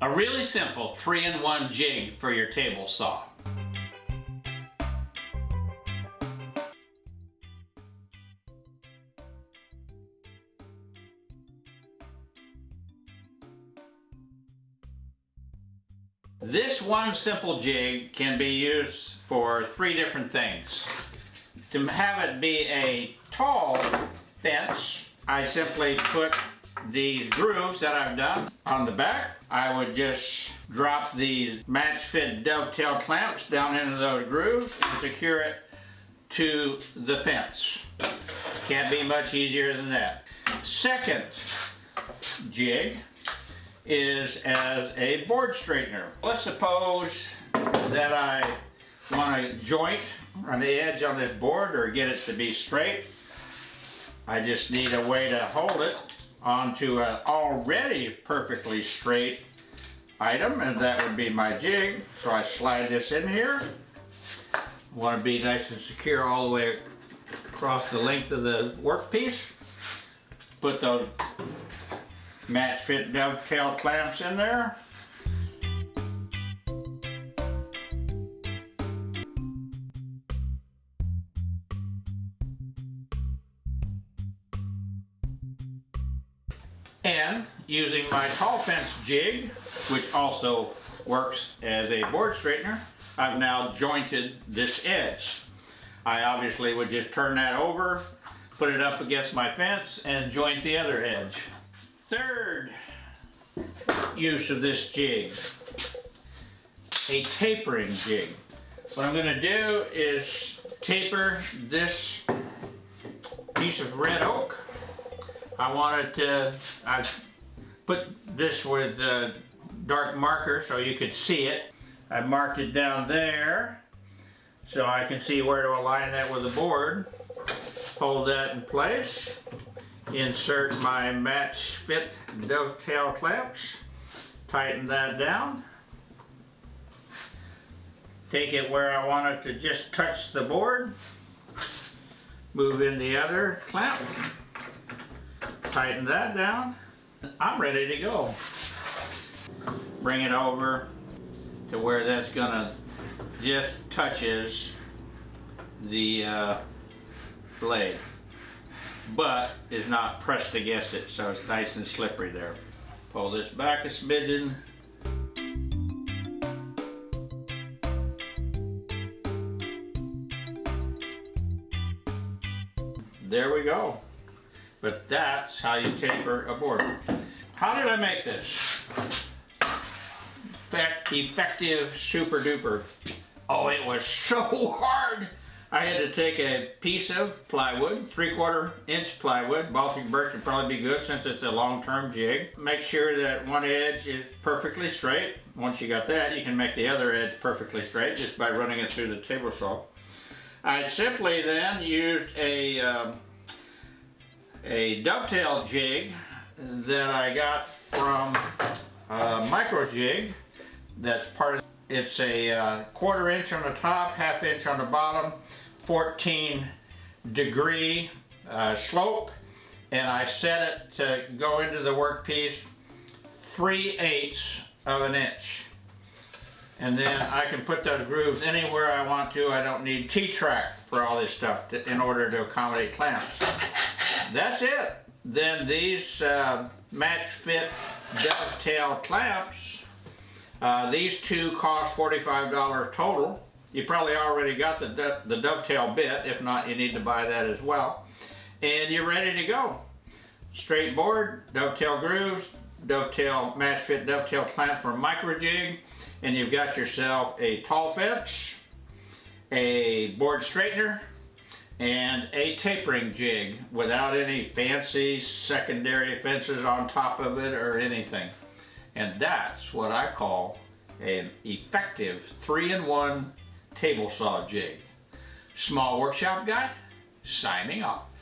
A really simple 3-in-1 jig for your table saw. This one simple jig can be used for three different things. To have it be a tall fence, I simply put these grooves that I've done on the back. I would just drop these MatchFit dovetail clamps down into those grooves and secure it to the fence. Can't be much easier than that. Second jig is as a board straightener. Let's suppose that I want to joint on the edge on this board or get it to be straight. I just need a way to hold it onto an already perfectly straight item and that would be my jig. So I slide this in here. Want to be nice and secure all the way across the length of the workpiece. Put those MatchFit dovetail clamps in there. And using my tall fence jig, which also works as a board straightener, I've now jointed this edge. I obviously would just turn that over, put it up against my fence, and joint the other edge. Third use of this jig, a tapering jig. What I'm going to do is taper this piece of red oak I wanted to, I put this with a dark marker so you could see it. I marked it down there so I can see where to align that with the board. Hold that in place. Insert my match fit dovetail clamps. Tighten that down. Take it where I want it to just touch the board. Move in the other clamp tighten that down. I'm ready to go. Bring it over to where that's gonna just touches the uh, blade but is not pressed against it so it's nice and slippery there. Pull this back a smidgen there we go. But that's how you taper a board. How did I make this? Effective super duper. Oh, it was so hard. I had to take a piece of plywood, three quarter inch plywood, Baltic birch would probably be good since it's a long-term jig. Make sure that one edge is perfectly straight. Once you got that, you can make the other edge perfectly straight just by running it through the table saw. I simply then used a um, a dovetail jig that I got from a Microjig that's part of it's a uh, quarter inch on the top half inch on the bottom 14 degree uh, slope and I set it to go into the workpiece 3 eighths of an inch and then I can put those grooves anywhere I want to I don't need T-track for all this stuff to, in order to accommodate clamps that's it. Then these uh, MatchFit dovetail clamps, uh, these two cost $45 total. You probably already got the, the dovetail bit. If not, you need to buy that as well. And you're ready to go. Straight board, dovetail grooves, dovetail MatchFit dovetail clamp for Microjig, and you've got yourself a tall fence, a board straightener, and a tapering jig without any fancy secondary fences on top of it or anything. And that's what I call an effective three-in-one table saw jig. Small Workshop Guy, signing off.